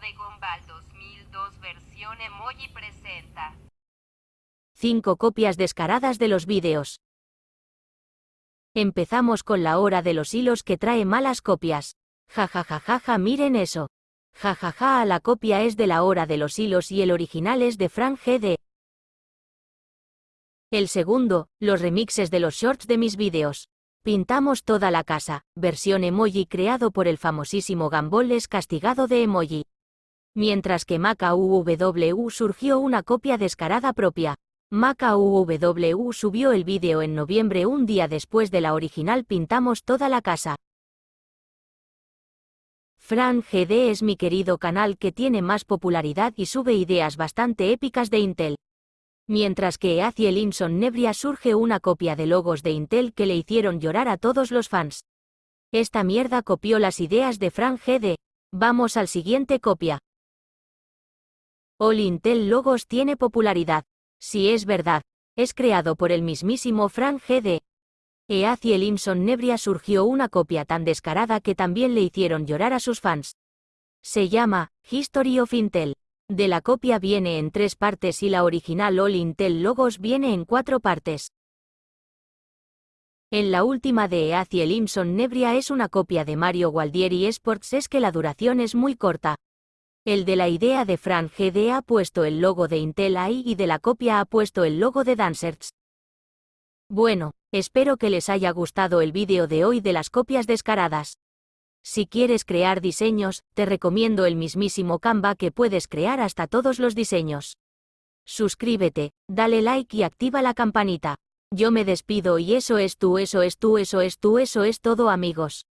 de Gumball 2002 versión emoji presenta. 5 copias descaradas de los vídeos. Empezamos con la hora de los hilos que trae malas copias. Ja ja ja ja ja miren eso. Ja ja ja la copia es de la hora de los hilos y el original es de Frank GD. El segundo, los remixes de los shorts de mis vídeos. Pintamos toda la casa, versión emoji creado por el famosísimo Gambol es castigado de emoji. Mientras que Maca UW surgió una copia descarada propia. Maca UW subió el vídeo en noviembre un día después de la original Pintamos toda la casa. Fran GD es mi querido canal que tiene más popularidad y sube ideas bastante épicas de Intel. Mientras que hacia Nebria surge una copia de logos de Intel que le hicieron llorar a todos los fans. Esta mierda copió las ideas de Fran GD. Vamos al siguiente copia. All Intel Logos tiene popularidad. Si es verdad, es creado por el mismísimo Frank G.D. el Imson Nebria surgió una copia tan descarada que también le hicieron llorar a sus fans. Se llama History of Intel. De la copia viene en tres partes y la original All Intel Logos viene en cuatro partes. En la última de el Imson Nebria es una copia de Mario Gualdieri Sports es que la duración es muy corta. El de la idea de Fran GD ha puesto el logo de Intel ahí y de la copia ha puesto el logo de Dancers. Bueno, espero que les haya gustado el vídeo de hoy de las copias descaradas. Si quieres crear diseños, te recomiendo el mismísimo Canva que puedes crear hasta todos los diseños. Suscríbete, dale like y activa la campanita. Yo me despido y eso es tú, eso es tú, eso es tú, eso es todo amigos.